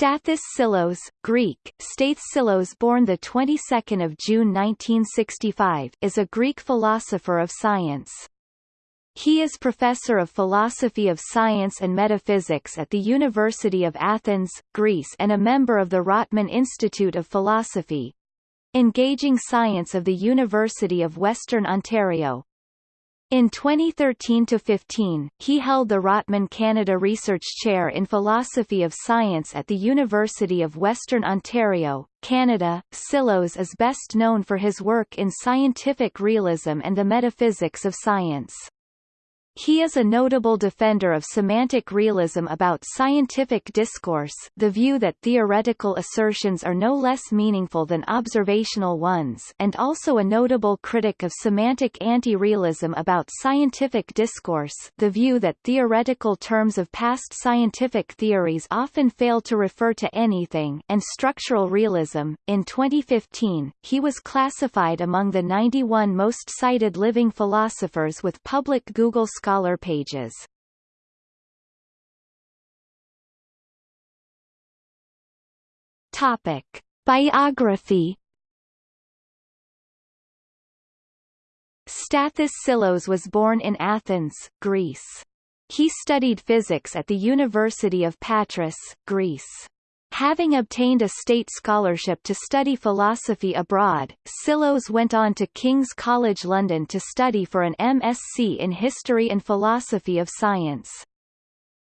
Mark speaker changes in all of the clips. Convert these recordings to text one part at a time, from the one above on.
Speaker 1: Stathis Psillos, Greek, Stathis Psillos born the 22nd of June 1965, is a Greek philosopher of science. He is professor of philosophy of science and metaphysics at the University of Athens, Greece and a member of the Rotman Institute of Philosophy. Engaging Science of the University of Western Ontario, in 2013–15, he held the Rotman Canada Research Chair in Philosophy of Science at the University of Western Ontario, Canada. Psillos is best known for his work in scientific realism and the metaphysics of science. He is a notable defender of semantic realism about scientific discourse the view that theoretical assertions are no less meaningful than observational ones and also a notable critic of semantic anti-realism about scientific discourse the view that theoretical terms of past scientific theories often fail to refer to anything and structural realism. In 2015, he was classified among the 91 most cited living philosophers with public Google Scholar Scholar pages. Topic: Biography. Stathis Psillos was born in Athens, Greece. He studied physics at the University of Patras, Greece. Having obtained a state scholarship to study philosophy abroad, Psillos went on to King's College London to study for an MSc in History and Philosophy of Science.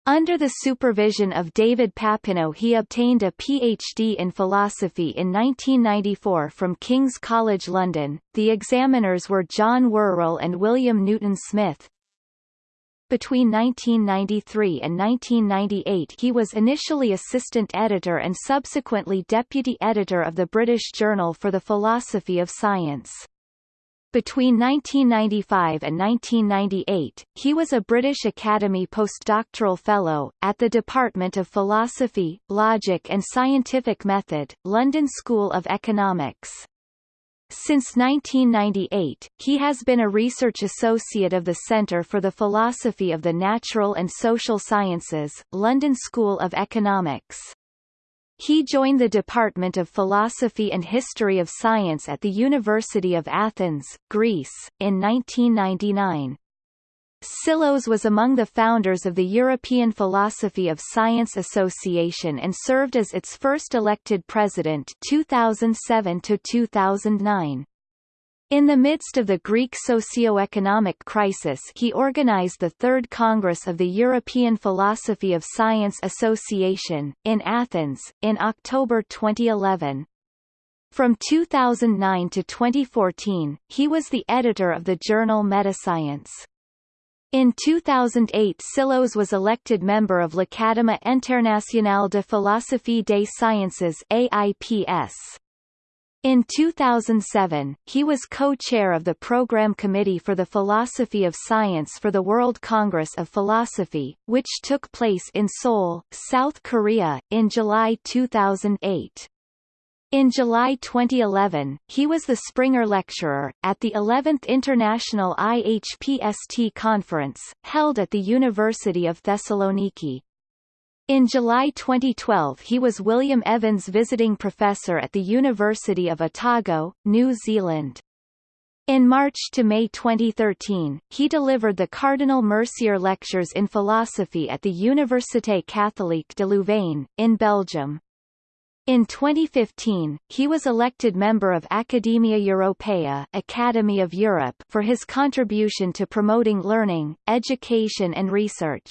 Speaker 1: Under the supervision of David Papineau he obtained a PhD in philosophy in 1994 from King's College London. The examiners were John Worrall and William Newton Smith, between 1993 and 1998 he was initially assistant editor and subsequently deputy editor of the British Journal for the Philosophy of Science. Between 1995 and 1998, he was a British Academy postdoctoral fellow, at the Department of Philosophy, Logic and Scientific Method, London School of Economics. Since 1998, he has been a research associate of the Centre for the Philosophy of the Natural and Social Sciences, London School of Economics. He joined the Department of Philosophy and History of Science at the University of Athens, Greece, in 1999. Psillos was among the founders of the European Philosophy of Science Association and served as its first elected president 2007 to 2009. In the midst of the Greek socio-economic crisis he organized the Third Congress of the European Philosophy of Science Association, in Athens, in October 2011. From 2009 to 2014, he was the editor of the journal Metascience. In 2008 Psillos was elected member of l'Académie internationale de philosophie des sciences AIPS. In 2007, he was co-chair of the Program Committee for the Philosophy of Science for the World Congress of Philosophy, which took place in Seoul, South Korea, in July 2008. In July 2011, he was the Springer Lecturer, at the 11th International IHPST Conference, held at the University of Thessaloniki. In July 2012 he was William Evans Visiting Professor at the University of Otago, New Zealand. In March to May 2013, he delivered the Cardinal Mercier Lectures in Philosophy at the Université Catholique de Louvain, in Belgium. In 2015, he was elected member of Academia Europaea Academy of Europe for his contribution to promoting learning, education and research.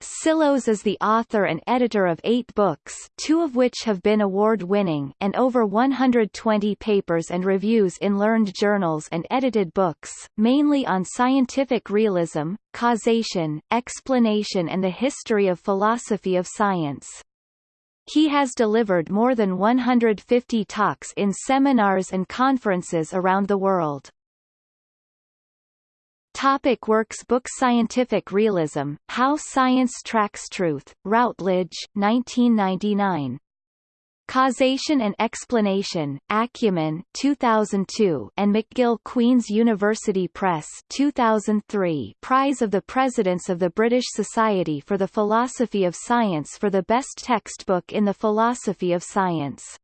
Speaker 1: Psillos is the author and editor of eight books two of which have been award-winning and over 120 papers and reviews in learned journals and edited books, mainly on scientific realism, causation, explanation and the history of philosophy of science. He has delivered more than 150 talks in seminars and conferences around the world. Topic works Book Scientific Realism, How Science Tracks Truth, Routledge, 1999. Causation and Explanation, Acumen 2002 and McGill Queen's University Press 2003 Prize of the Presidents of the British Society for the Philosophy of Science for the best textbook in the philosophy of science.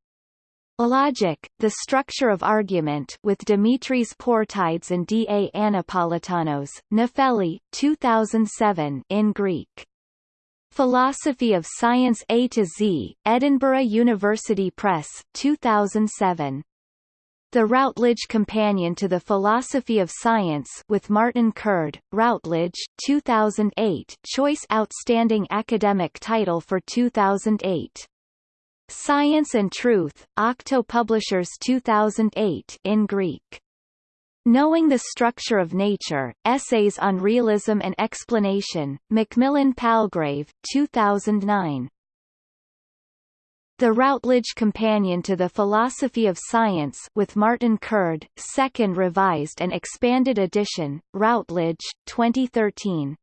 Speaker 1: Logic, The Structure of Argument with Dimitris Portides and D. A. Anapolitanos, Nefeli, 2007 in Greek. Philosophy of Science A to Z, Edinburgh University Press, 2007. The Routledge Companion to the Philosophy of Science with Martin Curd, Routledge, 2008 Choice Outstanding Academic Title for 2008. Science and Truth, Octo Publishers 2008 in Greek. Knowing the Structure of Nature, Essays on Realism and Explanation, Macmillan Palgrave, 2009. The Routledge Companion to the Philosophy of Science with Martin Curd, second revised and expanded edition, Routledge, 2013.